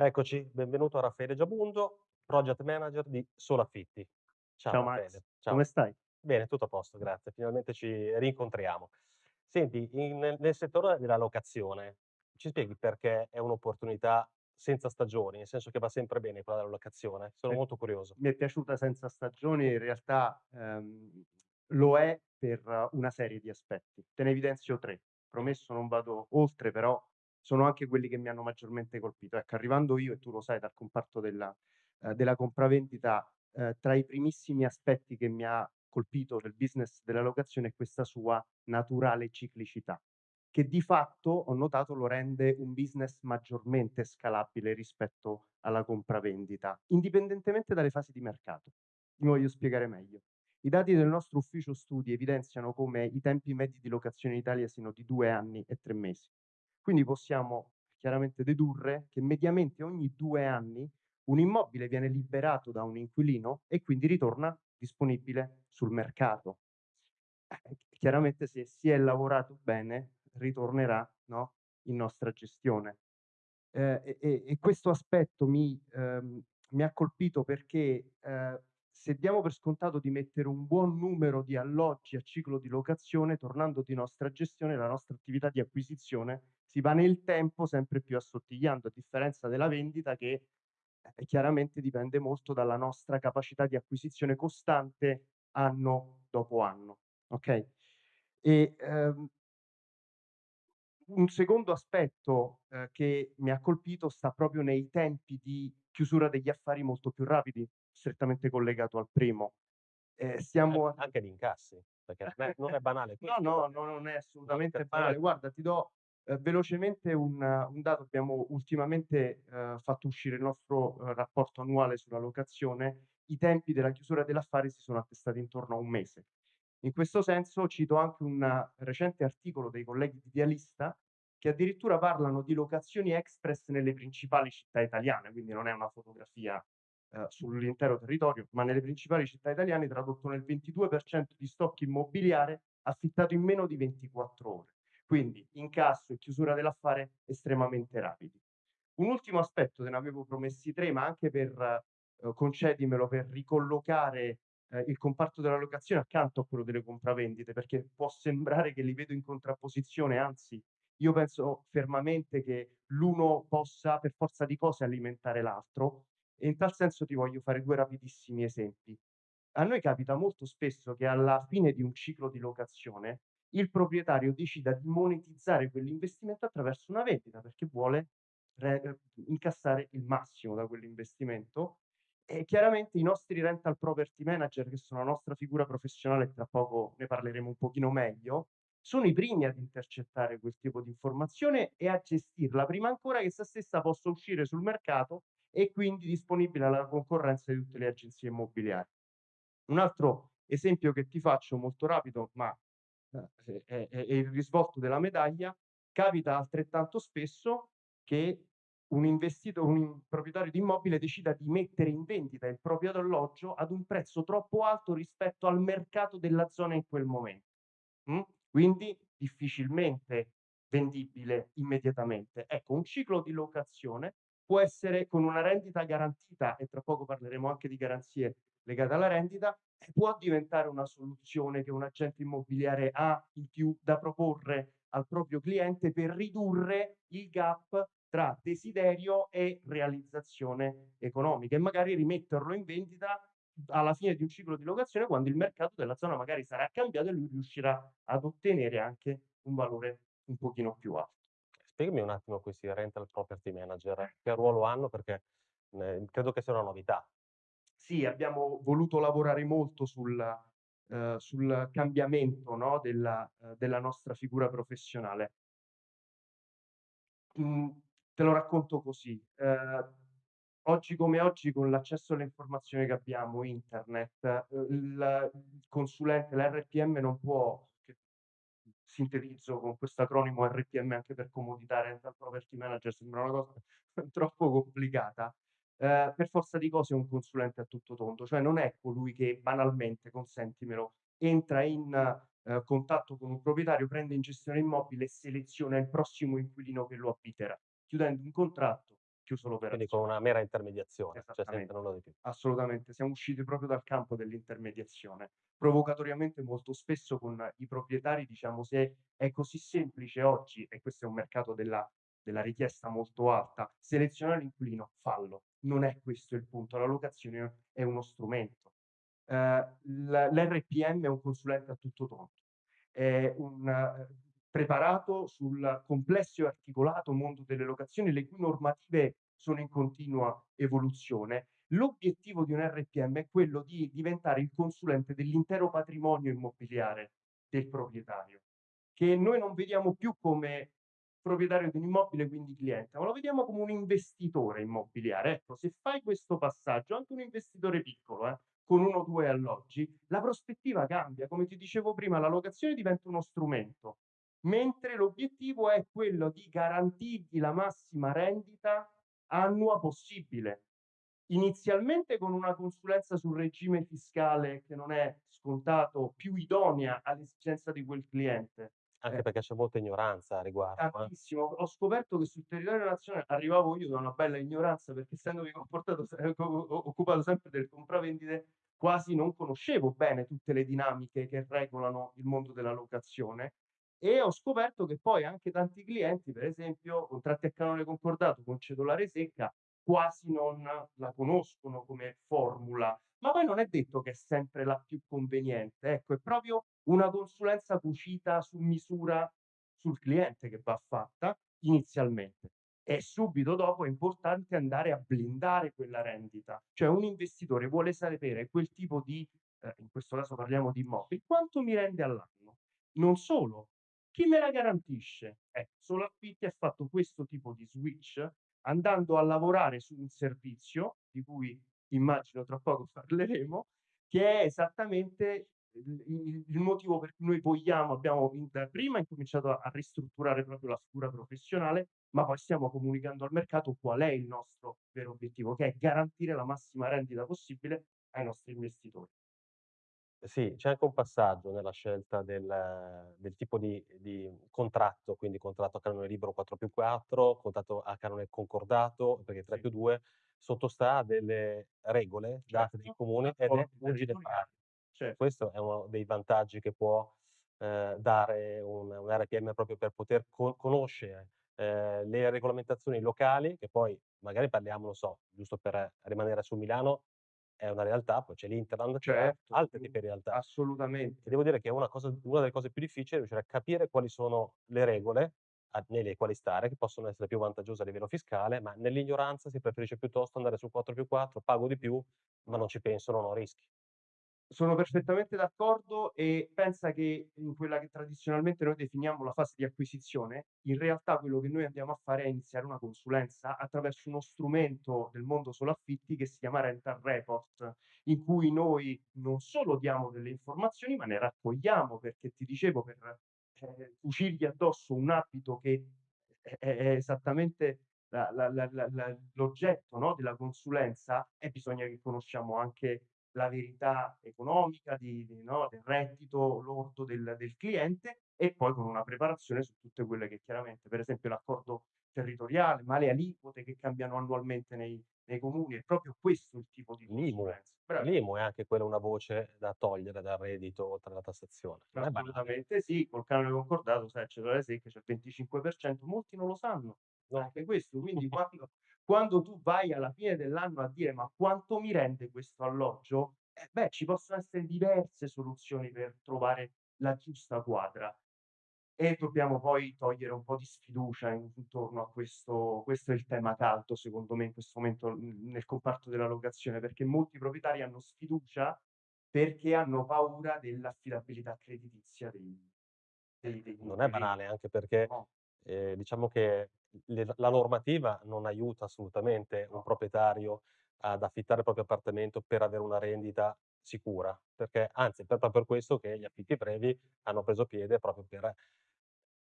Eccoci, benvenuto a Raffaele Giabundo, project manager di Solaffitti. Ciao Ciao Max, Raffaele, ciao. come stai? Bene, tutto a posto, grazie. Finalmente ci rincontriamo. Senti, in nel settore della locazione, ci spieghi perché è un'opportunità senza stagioni, nel senso che va sempre bene quella della locazione? Sono Eh, molto curioso. mi è piaciuta senza stagioni, in realtà, ehm, lo è per una serie di aspetti. Te ne evidenzio 3. Promesso non vado oltre, però sono anche quelli che mi hanno maggiormente colpito. Ecco, arrivando io, e tu lo sai, dal comparto della ehm, della compravendita, ehm, tra i primissimi aspetti che mi ha colpito del business della locazione è questa sua naturale ciclicità, che di fatto, ho notato, lo rende un business maggiormente scalabile rispetto alla compravendita, indipendentemente dalle fasi di mercato. Mi voglio spiegare meglio. I dati del nostro ufficio studi evidenziano come i tempi medi di locazione in Italia siano di 2 anni e 3 mesi. Quindi possiamo chiaramente dedurre che mediamente ogni 2 anni un immobile viene liberato da un inquilino e quindi ritorna disponibile sul mercato. Eh, chiaramente se si è lavorato bene ritornerà, no, in nostra gestione. Ehm, e e questo aspetto mi ehm, mi ha colpito perché, ehm, se diamo per scontato di mettere un buon numero di alloggi a ciclo di locazione, tornando di nostra gestione, la nostra attività di acquisizione si va nel tempo sempre più assottigliando, a differenza della vendita che, eh, chiaramente dipende molto dalla nostra capacità di acquisizione costante anno dopo anno, okay? E, ehm un secondo aspetto, ehm, che mi ha colpito sta proprio nei tempi di chiusura degli affari molto più rapidi, strettamente collegato al primo. Ehm, An stiamo anche di incassi, perché non è non è banale no, no, no, non è assolutamente banale. Guarda, ti do, ehm, velocemente un un dato. Abbiamo ultimamente, ehm, fatto uscire il nostro, uhm, rapporto annuale sulla locazione. I tempi della chiusura dell'affare si sono attestati intorno a 1 mese. In questo senso cito anche un recente articolo dei colleghi di Idealista, che addirittura parlano di locazioni express nelle principali città italiane, quindi non è una fotografia, ehm, sull'intero territorio, ma nelle principali città italiane, tradotto nel 22% di stock immobiliare affittato in meno di 24 ore. Quindi incasso e chiusura dell'affare estremamente rapidi. Un ultimo aspetto, te ne avevo promessi 3, ma anche per uhm, concedimelo, per ricollocare, ehm, il comparto della locazione accanto a quello delle compravendite, perché può sembrare che li vedo in contrapposizione, anzi io penso fermamente che l'uno possa per forza di cose alimentare l'altro e in tal senso ti voglio fare 2 rapidissimi esempi. A noi capita molto spesso che alla fine di un ciclo di locazione, il proprietario decida di monetizzare quell'investimento attraverso una vendita, perché vuole re ehm, incassare il massimo da quell'investimento e chiaramente i nostri rental property manager, che sono la nostra figura professionale, tra poco ne parleremo un pochino meglio, sono i primi ad intercettare quel tipo di informazione e a gestirla prima ancora che essa stessa possa uscire sul mercato e quindi disponibile alla concorrenza di tutte le agenzie immobiliari. Un altro esempio che ti faccio molto rapido, ma, ehm, è è il risvolto della medaglia, capita altrettanto spesso che un investito un proprietario di immobile decida di mettere in vendita il proprio alloggio ad un prezzo troppo alto rispetto al mercato della zona in quel momen mh, quindi difficilmente vendibile immediatamente. Ecco, un ciclo di locazione può essere con una rendita garantita, e tra poco parleremo anche di garanzie legate alla rendita, può diventare una soluzione che un agente immobiliare ha in più da proporre al proprio cliente per ridurre il gap tra desiderio e realizzazione economica e magari rimetterlo in vendita alla fine di un ciclo di locazione, quando il mercato della zona magari sarà cambiato e lui riuscirà ad ottenere anche un valore un pochino più alto. Spiegami un attimo questi rental property manager, che ruolo hanno? Perché, ehm, credo che sia una novità. Sì, abbiamo voluto lavorare molto sul ehm, sul cambiamento, no, della ehm, della nostra figura professionale. Mhmm, te lo racconto così: ehm, oggi come oggi, con l'accesso alle informazioni che abbiamo, internet, uhm, il consulente, l'RPM non può sintetizzo con questo acronimo RPM anche per comodità, rental property manager, sembra una cosa troppo complicata, ehm, per forza di cose è un consulente a tutto tondo, cioè non è colui che banalmente, consentimelo, entra in, ehm, contatto con un proprietario, prende in gestione l'immobile e seleziona il prossimo inquilino che lo abiterà, chiudendo un contratto chiuso Quindi con l'operazione. una mera intermediazione, cioè senza nulla di più. assolutamente. Siamo usciti proprio dal campo dell'intermediazione. Provocatoriamente molto spesso con i proprietari diciamo: "Se è così semplice oggi, e questo è un mercato della della richiesta molto alta, selezionare l'inquilino, fallo. Non è questo il punto, la locazione è uno strumento." Ehm, l l'RPM è un consulente a tutto tondo. È un, ehm, preparato sul complesso e articolato mondo delle locazioni, le cui normative sono in continua evoluzione. L'obiettivo di un RPM è quello di diventare il consulente dell'intero patrimonio immobiliare del proprietario, che noi non vediamo più come proprietario di un immobile, quindi cliente, ma lo vediamo come un investitore immobiliare. Ecco, se fai questo passaggio, anche un investitore piccolo, eh, con 1 o 2 alloggi, la prospettiva cambia. Come ti dicevo prima, la locazione diventa uno strumento, mentre l'obiettivo è quello di garantirgli la massima rendita annua possibile. Inizialmente con una consulenza sul regime fiscale che non è scontato, più idonea all'esigenza di quel cliente. Anche Eh. perché c'è molta ignoranza a riguardo, eh. Tantissimo. Ho scoperto che sul territorio nazionale arrivavo io da una bella ignoranza, perché essendomi occupato sempre del compravendite, quasi non conoscevo bene tutte le dinamiche che regolano il mondo della locazione, e ho scoperto che poi anche tanti clienti, per esempio, contratti a canone concordato con cedolare secca, quasi non la conoscono come formula. Ma poi non è detto che è sempre la più conveniente, ecco, è proprio una consulenza cucita su misura sul cliente che va fatta inizialmente. E subito dopo è importante andare a blindare quella rendita. Cioè un investitore vuole sapere quel tipo di ehm, in questo caso parliamo di immobili, quanto mi rende all'anno. Non solo, chi me la garantisce? Ecco, Solaffitti ha fatto questo tipo di switch, andando a lavorare su un servizio, di cui immagino tra poco parleremo, che è esattamente il il motivo per cui noi vogliamo abbiamo da prima incominciato a ristrutturare proprio la figura professionale, ma poi stiamo comunicando al mercato qual è il nostro vero obiettivo, che è garantire la massima rendita possibile ai nostri investitori. Sì, c'è anche un passaggio nella scelta del del tipo di di contratto, quindi contratto a canone libero 4+4, contratto a canone concordato, perché Sì. 3+2 sottostà a delle regole date dai Certo, comuni ed è d'accordo, legge territoriali. dettato. Cer Questo è uno dei vantaggi che può, ehm, dare un un RPM proprio per poter co conoscere, ehm, le regolamentazioni locali, che poi magari parliamo, non so, giusto per rimanere su Milano, è una realtà, poi c'è ha Certo, altre mh, tipi di realtà. E assolutamente. devo dire che è una cosa una delle cose più difficili è riuscire a capire quali sono le regole a nelle quali stare, che possono essere più vantaggiose a livello fiscale, ma nell'ignoranza si preferisce piuttosto andare sul 4+4, pago di più, ma non ci penso, non ho rischi. Sono perfettamente d'accordo e pensa che in quella che tradizionalmente noi definiamo la fase di acquisizione, in realtà quello che noi andiamo a fare è iniziare una consulenza attraverso uno strumento del mondo solo affitti che si chiama Rental Report, in cui noi non solo diamo delle informazioni, ma ne raccogliamo, perché ti dicevo per, ehm, cucirgli addosso un abito che è è esattamente la la la l'oggetto, no, della consulenza, eh, bisogna che conosciamo anche la verità economica di di no, del reddito lordo del del cliente e poi con una preparazione su tutte quelle che chiaramente per esempio l'accordo territoriale, ma le aliquote che cambiano annualmente nei nei comuni, è proprio questo il tipo di L'IMU. consulenza. Bravi L'IMU è anche quella una voce da togliere dal reddito oltre alla tassazione. Non è banale. Assolutamente sì, col canone concordato sai secca c'è il 25%, molti non lo sanno, No. anche questo. Quindi quando quando tu vai alla fine dell'anno a dire: "Ma quanto mi rende questo alloggio?" Eh beh, ci possono essere diverse soluzioni per trovare la giusta quadra. E dobbiamo poi togliere un po' di sfiducia in intorno a questo questo è il tema caldo secondo me in questo momento, nel comparto della locazione, perché molti proprietari hanno sfiducia, perché hanno paura dell'affidabilità creditizia dei dei degli Non è banale, anche perché, No. ehm, diciamo che le la normativa non aiuta assolutamente un No. proprietario ad affittare il proprio appartamento per avere una rendita sicura, perché anzi è proprio per questo che gli affitti brevi hanno preso piede, proprio per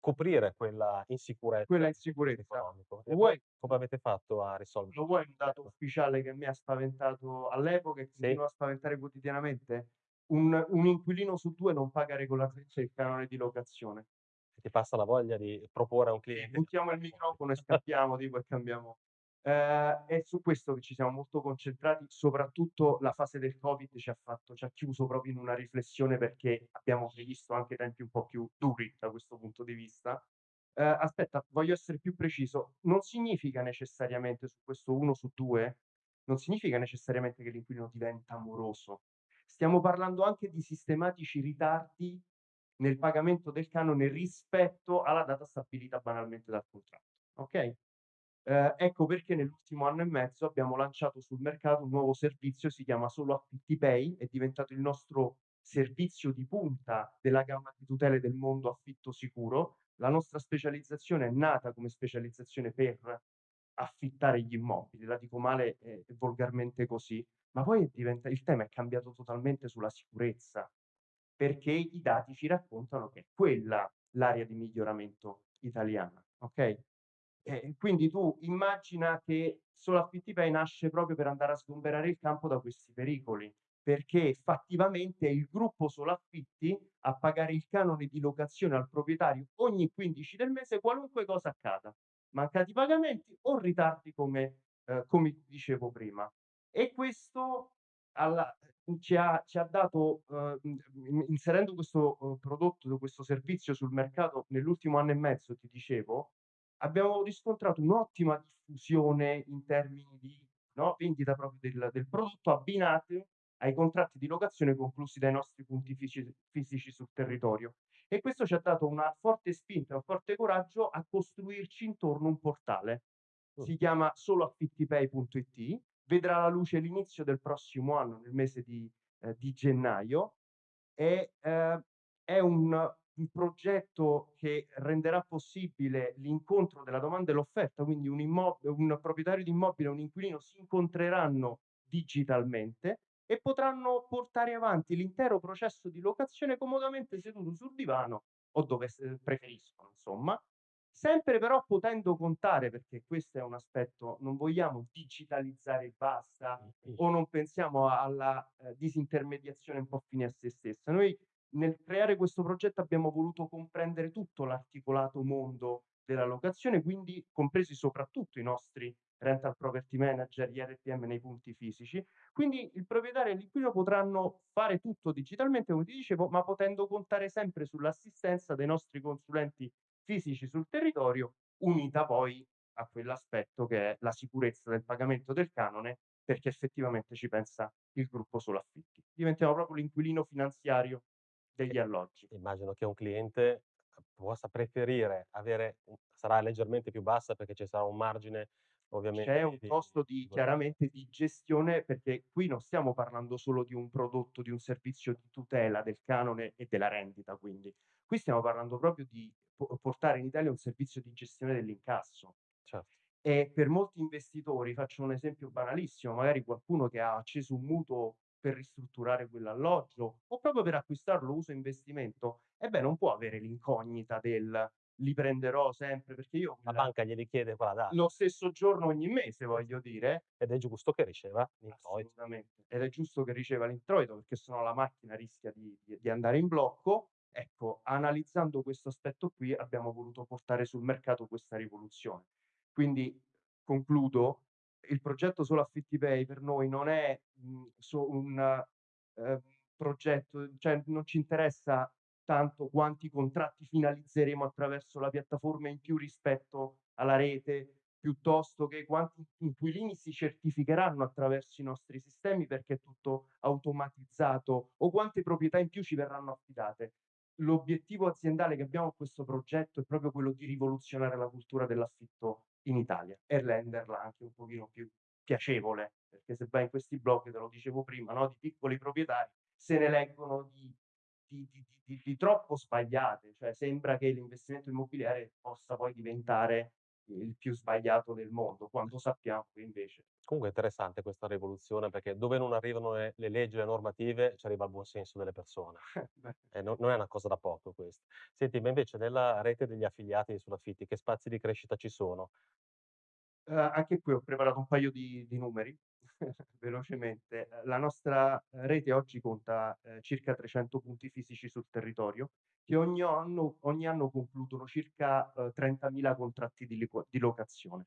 coprire quella insicurezza Quella insicurezza. economico. Lo E voi vuoi come avete fatto a risolvere lo vuoi un dato ufficiale che mi ha spaventato all'epoca e Sì. continua a spaventare quotidianamente? Un un inquilino su 2 non paga regolarmente il canone di locazione. Ti passa la voglia di proporre a un cliente puntiamo il microfono e scappiamo tipo e cambiamo Ehm, è su questo che ci siamo molto concentrati, soprattutto la fase del Covid ci ha fatto ci ha chiuso proprio in una riflessione perché abbiamo previsto anche tempi un po' più duri da questo punto di vista. Ehm, aspetta, voglio essere più preciso, non significa necessariamente su questo 1 su 2, non significa necessariamente che l'inquilino diventa moroso. Stiamo parlando anche di sistematici ritardi nel pagamento del canone rispetto alla data stabilita banalmente dal contratto, okay? Ehm, ecco perché nell'ultimo anno e mezzo abbiamo lanciato sul mercato un nuovo servizio, si chiama Solo Affitti Pay, è diventato il nostro servizio di punta della gamma di tutele del mondo affitto sicuro. La nostra specializzazione è nata come specializzazione per affittare gli immobili, la dico male e volgarmente così, ma poi diventa il tema è cambiato totalmente sulla sicurezza, perché i dati ci raccontano che è quella l'area di miglioramento italiana, okay? Eh, quindi tu immagina che Solo Affittipay nasce proprio per andare a sgomberare il campo da questi pericoli, perché fattivamente è il gruppo Solo Affitti a pagare il canone di locazione al proprietario ogni 15 del mese, qualunque cosa accada. Mancati pagamenti o ritardi come ehm, come dicevo prima. E questo alla ci ha ci ha dato, in inserendo questo, uhm, prodotto, questo servizio sul mercato nell'ultimo anno e mezzo, ti dicevo, abbiamo riscontrato un'ottima diffusione in termini di, no, vendita proprio del del prodotto abbinate ai contratti di locazione conclusi dai nostri punti fici fisici sul territorio. E questo ci ha dato una forte spinta, un forte coraggio a costruirci intorno un portale. Si chiama soloaffittipay.it, vedrà la luce l'inizio del prossimo anno, nel mese di ehm, di gennaio e, ehm, è un un progetto che renderà possibile l'incontro della domanda e l'offerta, quindi un immo un proprietario di immobile e un inquilino si incontreranno digitalmente e potranno portare avanti l'intero processo di locazione comodamente seduto sul divano o dove preferiscono insomma, sempre però potendo contare, perché questo è un aspetto, non vogliamo digitalizzare e basta o non pensiamo alla, ehm, disintermediazione un po' fine a sé stessa. Noi nel creare questo progetto abbiamo voluto comprendere tutto l'articolato mondo della locazione, quindi compresi soprattutto i nostri rental property manager, gli RPM nei punti fisici. Quindi il proprietario e l'inquilino potranno fare tutto digitalmente, come ti dicevo, ma potendo contare sempre sull'assistenza dei nostri consulenti fisici sul territorio, unita poi a quell'aspetto che è la sicurezza del pagamento del canone, perché effettivamente ci pensa il gruppo Solo Affitti. Diventiamo proprio l'inquilino finanziario degli alloggi. Immagino che un cliente possa preferire avere un sarà leggermente più bassa perché ci sarà un margine C'è ovviamente un di costo di chiaramente di gestione, perché qui non stiamo parlando solo di un prodotto, di un servizio di tutela del canone e della rendita quindi. Qui stiamo parlando proprio di po portare in Italia un servizio di gestione dell'incasso. Cer E per molti investitori, faccio un esempio banalissimo, magari qualcuno che ha acceso un mutuo per ristrutturare quell'alloggio o proprio per acquistarlo uso investimento, beh, non può avere l'incognita del: "Li prenderò sempre", perché io La quella banca glieli chiede quella data. lo stesso giorno ogni mese, voglio dire. Ed è giusto che riceva l'introito. Assolutamente. Ed è giusto che riceva l'introito, perché se no la macchina rischia di di andare in blocco. Ecco, analizzando questo aspetto qui, abbiamo voluto portare sul mercato questa rivoluzione. Quindi, concludo, il progetto Solo Affittipay per noi non è, mhmm, so un, ehm, progetto cioè non ci interessa tanto quanti contratti finalizzeremo attraverso la piattaforma in più rispetto alla rete, piuttosto che quanti inquilini si certificheranno attraverso i nostri sistemi perché è tutto automatizzato o quante proprietà in più ci verranno affidate. L'obiettivo aziendale che abbiamo con questo progetto è proprio quello di rivoluzionare la cultura dell'affitto in Italia e renderla anche un pochino più piacevole, perché se vai in questi blog, te lo dicevo prima, no, di piccoli proprietari, se ne leggono di di di di troppo sbagliate, cioè sembra che l'investimento immobiliare possa poi diventare il più sbagliato del mondo, quando sappiamo che invece Comunque è interessante questa rivoluzione, perché dove non arrivano le le leggi e le normative, ci arriva il buon senso delle persone. beh E no non è una cosa da poco questa. Senti, ma invece nella rete degli affiliati di Sulaffitti, che spazi di crescita ci sono? Uhm, anche qui ho preparato un paio di di numeri velocemente. La nostra rete oggi conta, ehm, circa 300 punti fisici sul territorio, che ogni anno ogni anno concludono circa, uhm, 30.000 contratti di liqua di locazione.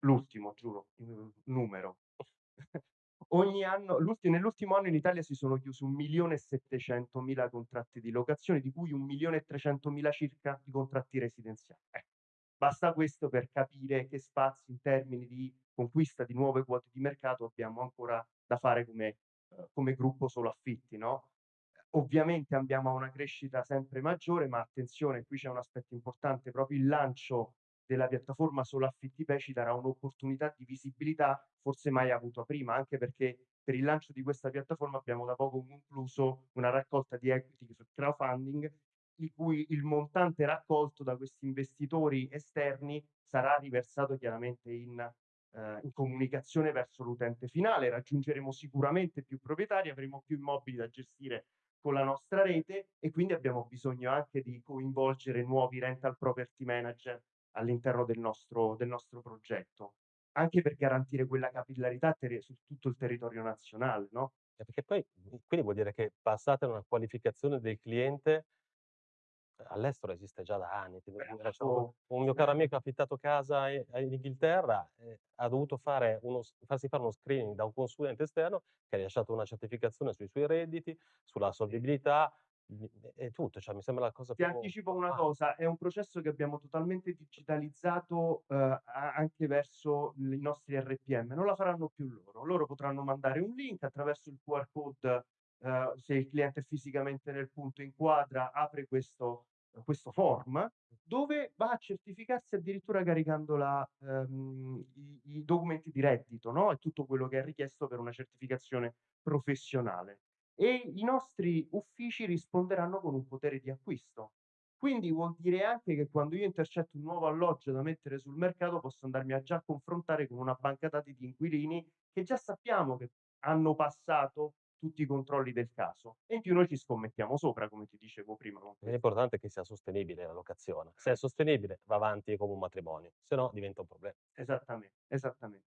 L'ultimo, giuro, numero. Ogni anno l'ulti nell'ultimo anno in Italia si sono chiusi 1.700.000 contratti di locazione, di cui 1.300.000 circa di contratti residenziali. Ecco, basta questo per capire che spazi in termini di conquista di nuove quote di mercato abbiamo ancora da fare come uhm, come gruppo solo affitti, no, ovviamente abbiamo una crescita sempre maggiore, ma attenzione, qui c'è un aspetto importante, proprio il lancio della piattaforma solo affitti pay darà un'opportunità di visibilità forse mai avuta prima, anche perché per il lancio di questa piattaforma abbiamo da poco concluso una raccolta di equity crowdfunding, di cui il montante raccolto da questi investitori esterni sarà riversato chiaramente in ehm, in comunicazione verso l'utente finale. Raggiungeremo sicuramente più proprietari, avremo più immobili da gestire con la nostra rete e quindi abbiamo bisogno anche di coinvolgere nuovi rental property manager all'interno del nostro del nostro progetto, anche per garantire quella capillarità ter su tutto il territorio nazionale, no? Eh, perché poi mhmm, quindi vuol dire che passate a una qualificazione del cliente all'estero esiste già da anni, ti devo dire, c'ho un mio caro amico ha affittato casa a in Inghilterra e ha dovuto fare uno s farsi fare uno screening da un consulente esterno che ha rilasciato una certificazione sui suoi redditi, sulla Sì. solvibilità, mhmm, e tutto, cioè mi sembra la cosa Ti più anticipo una ah, cosa, è un processo che abbiamo totalmente digitalizzato, uhm, a anche verso i nostri RPM, non la faranno più loro. Loro potranno mandare un link attraverso il QR code, uhm, se il cliente è fisicamente nel punto inquadra, apre questo questo form, dove va a certificarsi addirittura caricando la ehm, i i documenti di reddito, no, e tutto quello che è richiesto per una certificazione professionale. E i nostri uffici risponderanno con un potere di acquisto. Quindi vuol dire anche che quando io intercetto un nuovo alloggio da mettere sul mercato, posso andarmi a già confrontare con una banca dati di inquilini che già sappiamo che hanno passato tutti i controlli del caso e in più noi ci scommettiamo sopra, come ti dicevo prima l'importante è che sia sostenibile la locazione. Se è sostenibile va avanti come un matrimonio, se no diventa un proble esattamente, esattamente.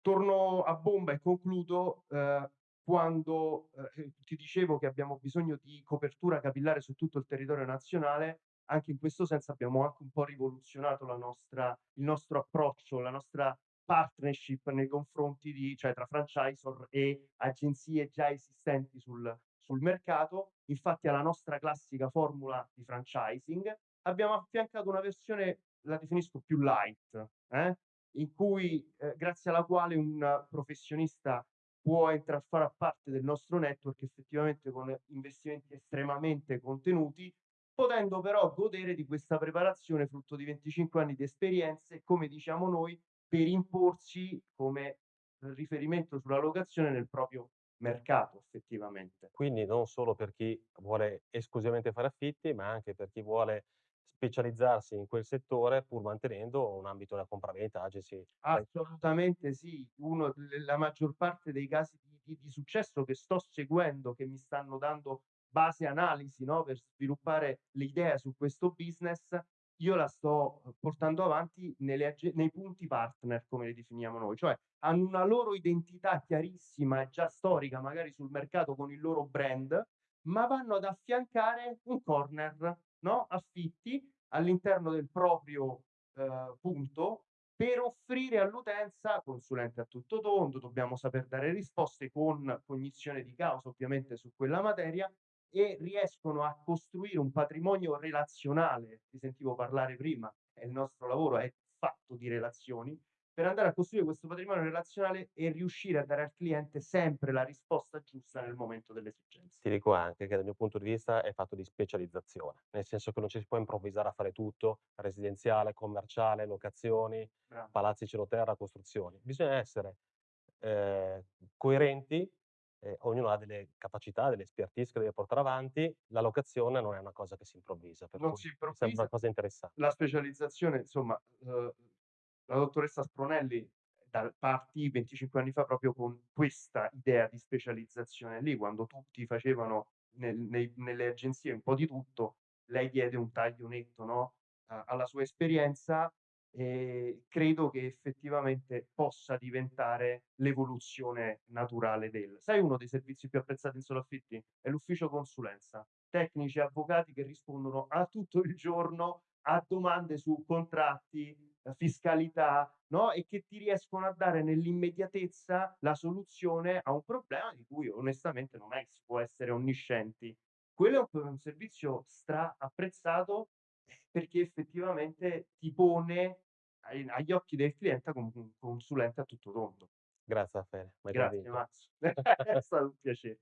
Torno a bomba e concludo, ehm, quando, ehm, ti dicevo che abbiamo bisogno di copertura capillare su tutto il territorio nazionale, anche in questo senso abbiamo anche un po' rivoluzionato la nostra il nostro approccio, la nostra partnership nei confronti di cioè tra franchisor e agenzie già esistenti sul sul mercato. Infatti alla nostra classica formula di franchising abbiamo affiancato una versione, la definisco più light, eh, in cui ehm, grazie alla quale un professionista può entrare a far parte del nostro network effettivamente con investimenti estremamente contenuti, potendo però godere di questa preparazione frutto di 25 anni di esperienze e, come diciamo noi, per imporsi come riferimento sulla locazione nel proprio mercato effettivamente. Quindi non solo per chi vuole esclusivamente fare affitti, ma anche per chi vuole specializzarsi in quel settore pur mantenendo un ambito da compravendita, agency Assolutamente sì. Uno la maggior parte dei casi di di di successo che sto seguendo, che mi stanno dando base analisi, no, per sviluppare l'idea su questo business, io la sto, uhm, portando avanti nelle nei punti partner, come li definiamo noi, cioè hanno una loro identità chiarissima e già storica, magari sul mercato con il loro brand, ma vanno ad affiancare un corner, no, affitti all'interno del proprio, ehm, punto per offrire all'utenza consulente a tutto tondo, dobbiamo saper dare risposte con cognizione di causa ovviamente su quella materia e riescono a costruire un patrimonio relazionale. Ti sentivo parlare prima, e il nostro lavoro è fatto di relazioni, per andare a costruire questo patrimonio relazionale e riuscire a dare al cliente sempre la risposta giusta nel momento dell'esigenza. Ti dico anche che dal mio punto di vista è fatto di specializzazione, nel senso che non ci si può improvvisare a fare tutto, residenziale, commerciale, locazioni, Bravo. palazzi cielo terra, costruzioni. Bisogna essere, ehm, coerenti, e ognuno ha delle capacità, delle expertise che deve portare avanti. La locazione non è una cosa che si improvvisa, per Non cui si mi sembra improvvisa. una cosa interessa La specializzazione insomma, uhm, la dottoressa Spronelli dal partì 25 anni fa proprio con questa idea di specializzazione lì, quando tutti facevano nel nei nelle agenzie un po' di tutto, lei diede un taglio netto, no, alla sua esperienza e credo che effettivamente possa diventare l'evoluzione naturale del sai uno dei servizi più apprezzati in solo affitti? È l'ufficio consulenza. Tecnici e avvocati che rispondono a tutto il giorno a domande su contratti, uhm, fiscalità, no, e che ti riescono a dare nell'immediatezza la soluzione a un problema di cui onestamente non è che si può essere onniscienti. Quello è un servizio stra apprezzato, perché effettivamente ti pone ai agli occhi del cliente come un consulente a tutto tondo. Grazie Raffaele, m'hai Grazie convinto. Max, è stato un piace